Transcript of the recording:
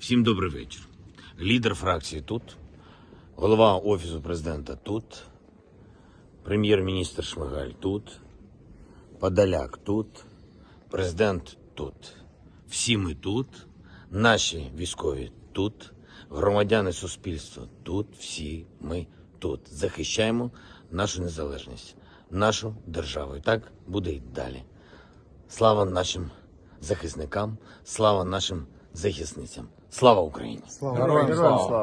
Всім добрий вечір. Лідер фракції тут, голова Офісу президента тут, прем'єр-міністр Шмигаль тут, Подоляк тут, президент тут. Всі ми тут, наші військові тут, громадяни суспільства тут, всі ми тут. Захищаємо нашу незалежність, нашу державу. І так буде й далі. Слава нашим захисникам, слава нашим захисницям. Слава Україні! Героям слава!